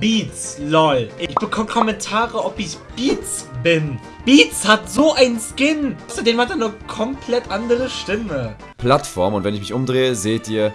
Beats, lol. Ich bekomme Kommentare, ob ich Beats bin. Beats hat so ein Skin. Außerdem hat er eine komplett andere Stimme. Plattform und wenn ich mich umdrehe, seht ihr